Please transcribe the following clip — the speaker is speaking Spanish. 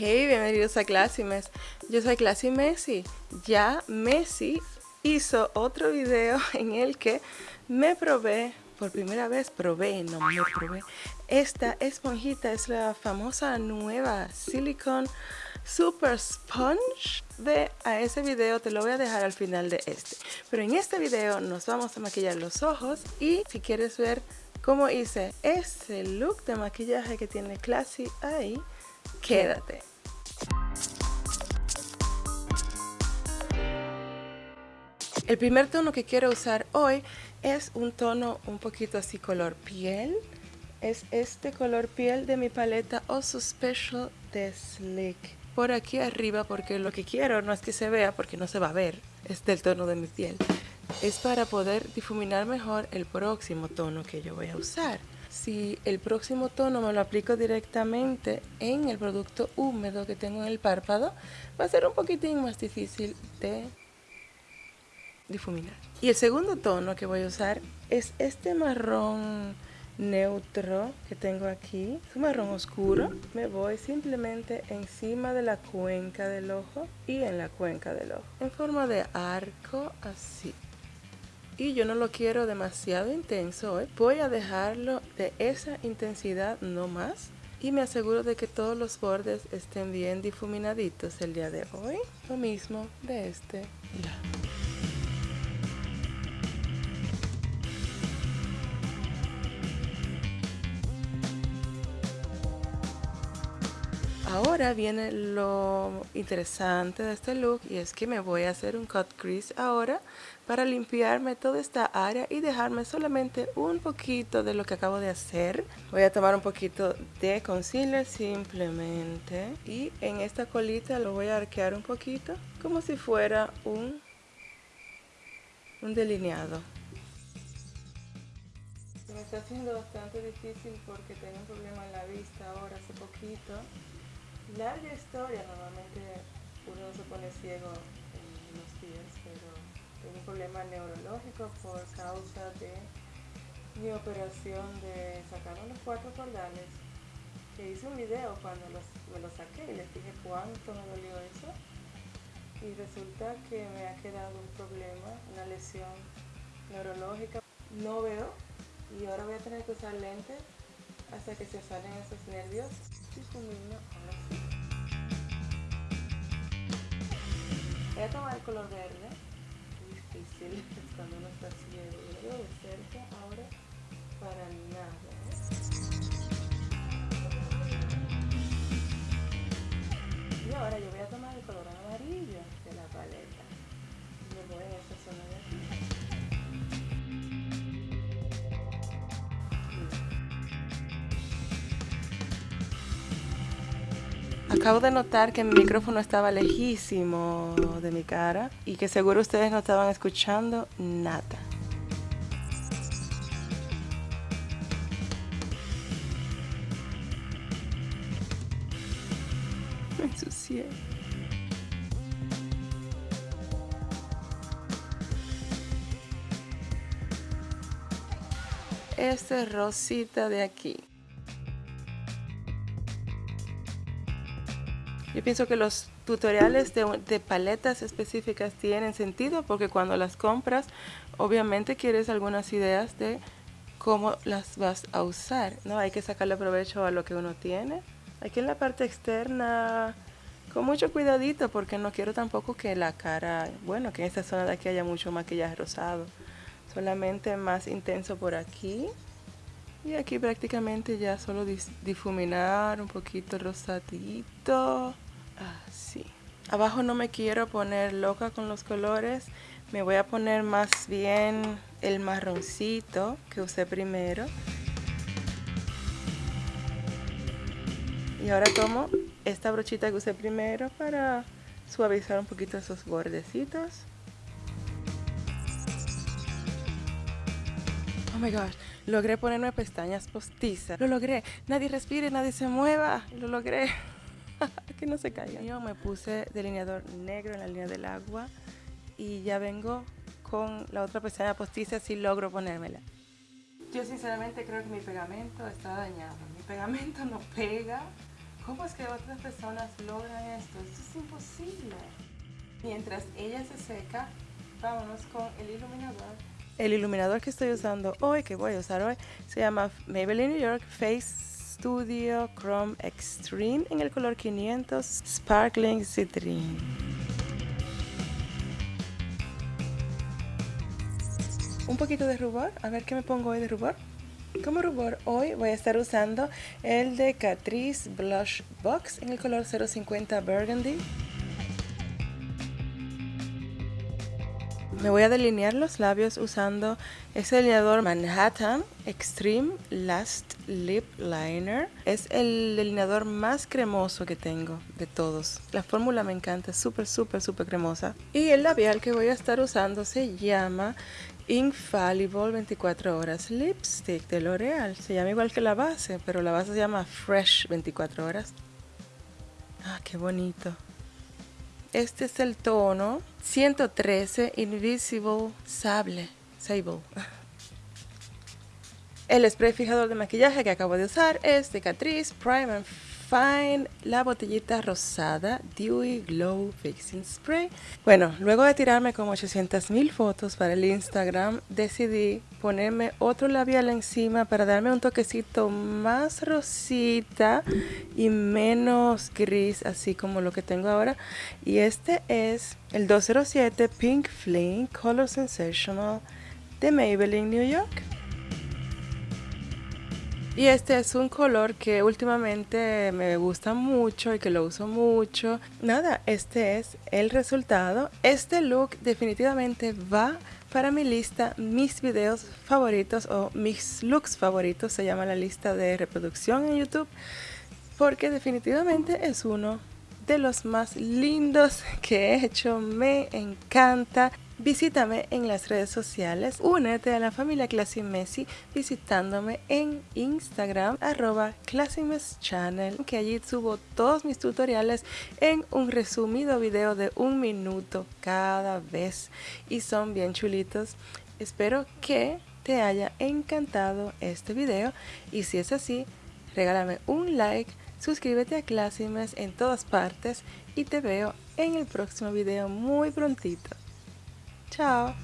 Hey, bienvenidos a Classy Mess. Yo soy Classy Messi. Ya Messi hizo otro video en el que me probé, por primera vez probé, no me probé, esta esponjita es la famosa nueva Silicone Super Sponge. Ve a ese video, te lo voy a dejar al final de este. Pero en este video nos vamos a maquillar los ojos y si quieres ver cómo hice ese look de maquillaje que tiene Classy ahí, quédate. El primer tono que quiero usar hoy es un tono un poquito así color piel. Es este color piel de mi paleta Oso Special de Slick. Por aquí arriba porque lo que quiero no es que se vea porque no se va a ver. Es del tono de mi piel. Es para poder difuminar mejor el próximo tono que yo voy a usar si el próximo tono me lo aplico directamente en el producto húmedo que tengo en el párpado, va a ser un poquitín más difícil de difuminar. Y el segundo tono que voy a usar es este marrón neutro que tengo aquí, es un marrón oscuro. Me voy simplemente encima de la cuenca del ojo y en la cuenca del ojo, en forma de arco así y yo no lo quiero demasiado intenso hoy. Voy a dejarlo de esa intensidad no más y me aseguro de que todos los bordes estén bien difuminaditos el día de hoy. Lo mismo de este lado. Ahora viene lo interesante de este look y es que me voy a hacer un cut crease ahora para limpiarme toda esta área y dejarme solamente un poquito de lo que acabo de hacer. Voy a tomar un poquito de concealer simplemente y en esta colita lo voy a arquear un poquito como si fuera un, un delineado. me está haciendo bastante difícil porque tengo un problema en la vista ahora hace poquito larga historia, normalmente uno se pone ciego en los días, pero tengo un problema neurológico por causa de mi operación de sacarme los cuatro cordales, que hice un video cuando me los saqué y les dije cuánto me dolió eso, y resulta que me ha quedado un problema, una lesión neurológica, no veo, y ahora voy a tener que usar lentes hasta que se salen esos nervios Voy a tomar el color verde. Difícil cuando uno está ciego. De cerca ahora para nada. Y Acabo de notar que mi micrófono estaba lejísimo de mi cara y que seguro ustedes no estaban escuchando nada. Me ensucié. Este rosita de aquí. Yo pienso que los tutoriales de, paletas específicas tienen sentido porque cuando las compras, obviamente quieres algunas ideas de cómo las vas a usar, ¿no? Hay que sacarle provecho a lo que uno tiene. Aquí en la parte externa, con mucho cuidadito porque no quiero tampoco que la cara, bueno, que en esta zona de aquí haya mucho maquillaje rosado. Solamente más intenso por aquí. Y aquí prácticamente ya solo difuminar un poquito rosadito. Así. Ah, Abajo no me quiero poner loca con los colores. Me voy a poner más bien el marroncito que usé primero. Y ahora tomo esta brochita que usé primero para suavizar un poquito esos bordecitos. Oh my gosh, logré ponerme pestañas postizas. Lo logré. Nadie respire, nadie se mueva. Lo logré. que no se caiga. Yo me puse delineador negro en la línea del agua y ya vengo con la otra pestaña postiza si logro ponérmela. Yo sinceramente creo que mi pegamento está dañado. Mi pegamento no pega ¿Cómo es que otras personas logran esto? Esto es imposible. Mientras ella se seca, vámonos con el iluminador. El iluminador que estoy usando hoy, que voy a usar hoy, se llama Maybelline New York Face Studio Chrome Extreme en el color 500 Sparkling Citrine. Un poquito de rubor, a ver qué me pongo hoy de rubor. Como rubor hoy voy a estar usando el de Catrice Blush Box en el color 050 Burgundy. Me voy a delinear los labios usando ese delineador Manhattan Extreme Last Lip Liner. Es el delineador más cremoso que tengo de todos. La fórmula me encanta, es súper, súper, súper cremosa. Y el labial que voy a estar usando se llama Infallible 24 horas lipstick de L'Oreal. Se llama igual que la base, pero la base se llama Fresh 24 horas. Ah, qué bonito. Este es el tono 113 Invisible Sable. Sable. El spray fijador de maquillaje que acabo de usar es de Catrice Prime Fine, la botellita rosada Dewy Glow Fixing Spray. Bueno, luego de tirarme como 800 mil fotos para el Instagram, decidí ponerme otro labial encima para darme un toquecito más rosita y menos gris, así como lo que tengo ahora. Y este es el 207 Pink Flame Color Sensational de Maybelline New York. Y este es un color que últimamente me gusta mucho y que lo uso mucho. Nada, este es el resultado. Este look definitivamente va para mi lista mis videos favoritos o mis looks favoritos. Se llama la lista de reproducción en YouTube. Porque definitivamente es uno de los más lindos que he hecho. Me encanta. Visítame en las redes sociales, únete a la familia Classy Messi visitándome en Instagram arroba Channel, que allí subo todos mis tutoriales en un resumido video de un minuto cada vez y son bien chulitos. Espero que te haya encantado este video y si es así, regálame un like, suscríbete a Classymes en todas partes y te veo en el próximo video muy prontito. Ciao!